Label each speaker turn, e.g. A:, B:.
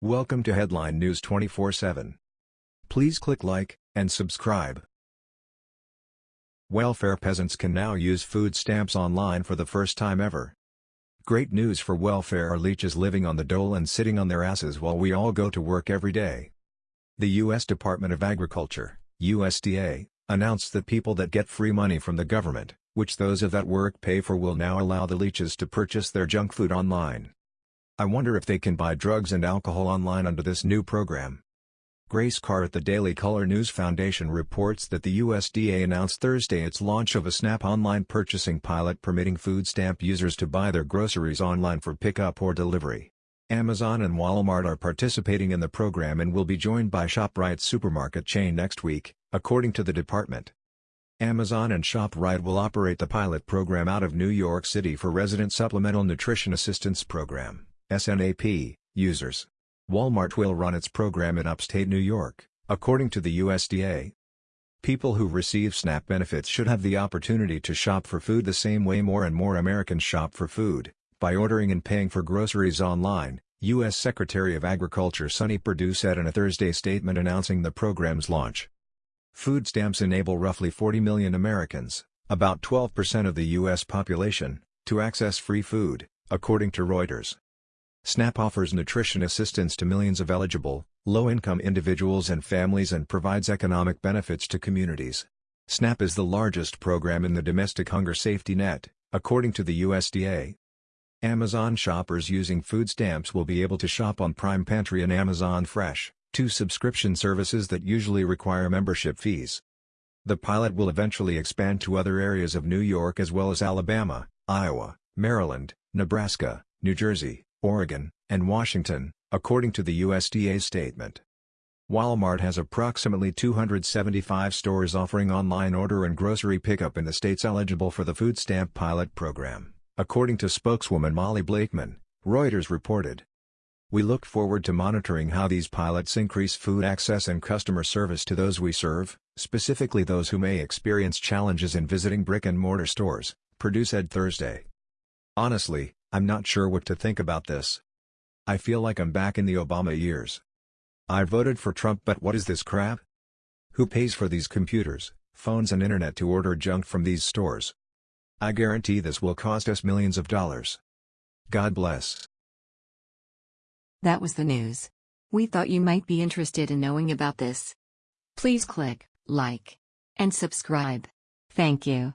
A: Welcome to Headline News 24/7. Please click like and subscribe. Welfare peasants can now use food stamps online for the first time ever. Great news for welfare leeches living on the dole and sitting on their asses while we all go to work every day. The U.S. Department of Agriculture, USDA, announced that people that get free money from the government, which those of that work pay for will now allow the leeches to purchase their junk food online. I wonder if they can buy drugs and alcohol online under this new program. Grace Carr at the Daily Caller News Foundation reports that the USDA announced Thursday its launch of a SNAP online purchasing pilot permitting food stamp users to buy their groceries online for pickup or delivery. Amazon and Walmart are participating in the program and will be joined by ShopRite's supermarket chain next week, according to the department. Amazon and ShopRite will operate the pilot program out of New York City for Resident Supplemental Nutrition Assistance Program. SNAP, users. Walmart will run its program in upstate New York, according to the USDA. People who receive SNAP benefits should have the opportunity to shop for food the same way more and more Americans shop for food, by ordering and paying for groceries online, U.S. Secretary of Agriculture Sonny Perdue said in a Thursday statement announcing the program's launch. Food stamps enable roughly 40 million Americans, about 12% of the U.S. population, to access free food, according to Reuters. SNAP offers nutrition assistance to millions of eligible, low-income individuals and families and provides economic benefits to communities. SNAP is the largest program in the domestic hunger safety net, according to the USDA. Amazon shoppers using food stamps will be able to shop on Prime Pantry and Amazon Fresh, two subscription services that usually require membership fees. The pilot will eventually expand to other areas of New York as well as Alabama, Iowa, Maryland, Nebraska, New Jersey, Oregon, and Washington, according to the USDA statement. Walmart has approximately 275 stores offering online order and grocery pickup in the states eligible for the food stamp pilot program, according to spokeswoman Molly Blakeman, Reuters reported. We look forward to monitoring how these pilots increase food access and customer service to those we serve, specifically those who may experience challenges in visiting brick-and-mortar stores, Perdue said Thursday. Honestly, I'm not sure what to think about this. I feel like I'm back in the Obama years. I voted for Trump but what is this crap? Who pays for these computers, phones and internet to order junk from these stores? I guarantee this will cost us millions of dollars. God bless.
B: That was the news. We thought you might be interested in knowing about this. Please click like and subscribe. Thank you.